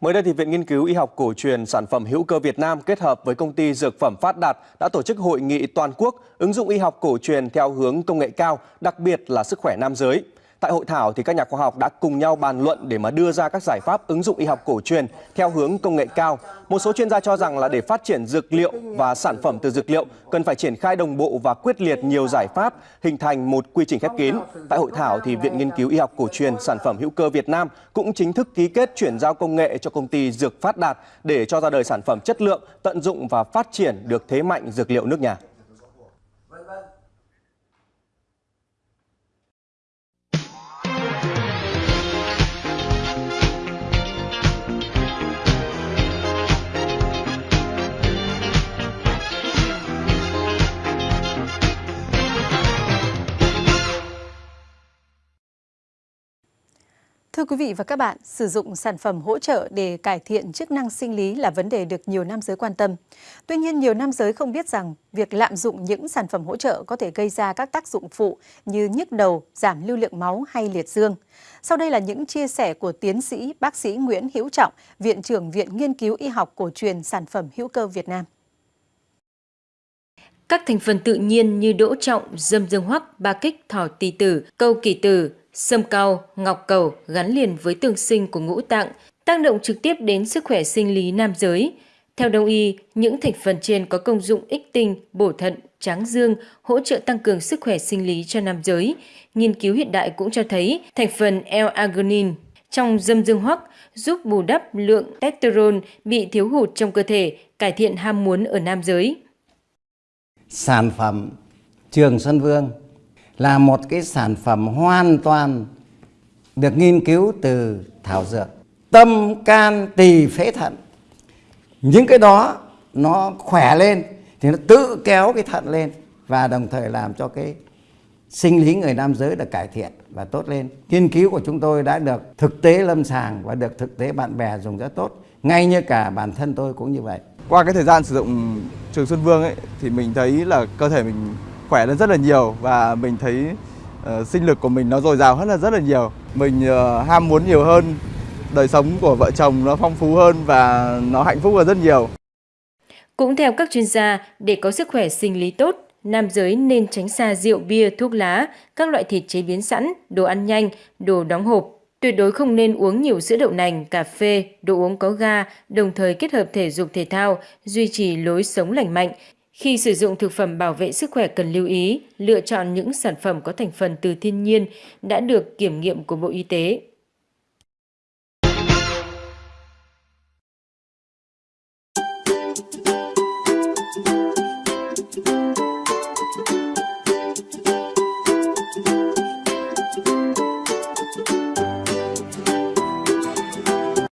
Mới đây thì Viện Nghiên cứu Y học cổ truyền sản phẩm hữu cơ Việt Nam kết hợp với công ty dược phẩm Phát Đạt đã tổ chức hội nghị toàn quốc ứng dụng y học cổ truyền theo hướng công nghệ cao, đặc biệt là sức khỏe nam giới. Tại hội thảo thì các nhà khoa học đã cùng nhau bàn luận để mà đưa ra các giải pháp ứng dụng y học cổ truyền theo hướng công nghệ cao. Một số chuyên gia cho rằng là để phát triển dược liệu và sản phẩm từ dược liệu cần phải triển khai đồng bộ và quyết liệt nhiều giải pháp hình thành một quy trình khép kín. Tại hội thảo thì Viện Nghiên cứu Y học cổ truyền sản phẩm hữu cơ Việt Nam cũng chính thức ký kết chuyển giao công nghệ cho công ty Dược Phát Đạt để cho ra đời sản phẩm chất lượng, tận dụng và phát triển được thế mạnh dược liệu nước nhà. Thưa quý vị và các bạn, sử dụng sản phẩm hỗ trợ để cải thiện chức năng sinh lý là vấn đề được nhiều nam giới quan tâm. Tuy nhiên, nhiều nam giới không biết rằng việc lạm dụng những sản phẩm hỗ trợ có thể gây ra các tác dụng phụ như nhức đầu, giảm lưu lượng máu hay liệt dương. Sau đây là những chia sẻ của tiến sĩ bác sĩ Nguyễn Hữu Trọng, Viện trưởng Viện Nghiên cứu Y học cổ truyền sản phẩm hữu cơ Việt Nam. Các thành phần tự nhiên như đỗ trọng, dâm dương hoắc, ba kích, thỏ tỳ tử, câu kỳ tử, Sâm cao, ngọc cầu gắn liền với tương sinh của ngũ tạng, tác động trực tiếp đến sức khỏe sinh lý nam giới. Theo đông y, những thành phần trên có công dụng ích tinh, bổ thận, tráng dương, hỗ trợ tăng cường sức khỏe sinh lý cho nam giới. Nghiên cứu hiện đại cũng cho thấy thành phần L-arginine trong dâm dương hoắc giúp bù đắp lượng testosterone bị thiếu hụt trong cơ thể, cải thiện ham muốn ở nam giới. Sản phẩm Trường Xuân Vương là một cái sản phẩm hoàn toàn được nghiên cứu từ thảo dược. Tâm can tỳ phế thận. Những cái đó nó khỏe lên thì nó tự kéo cái thận lên và đồng thời làm cho cái sinh lý người nam giới được cải thiện và tốt lên. Nghiên cứu của chúng tôi đã được thực tế lâm sàng và được thực tế bạn bè dùng rất tốt. Ngay như cả bản thân tôi cũng như vậy. Qua cái thời gian sử dụng trường Xuân Vương ấy, thì mình thấy là cơ thể mình khỏe lên rất là nhiều và mình thấy uh, sinh lực của mình nó dồi dào hơn là rất là nhiều. Mình uh, ham muốn nhiều hơn, đời sống của vợ chồng nó phong phú hơn và nó hạnh phúc hơn rất nhiều. Cũng theo các chuyên gia, để có sức khỏe sinh lý tốt, nam giới nên tránh xa rượu bia, thuốc lá, các loại thịt chế biến sẵn, đồ ăn nhanh, đồ đóng hộp. Tuyệt đối không nên uống nhiều sữa đậu nành, cà phê, đồ uống có ga, đồng thời kết hợp thể dục thể thao, duy trì lối sống lành mạnh, khi sử dụng thực phẩm bảo vệ sức khỏe cần lưu ý, lựa chọn những sản phẩm có thành phần từ thiên nhiên đã được kiểm nghiệm của Bộ Y tế.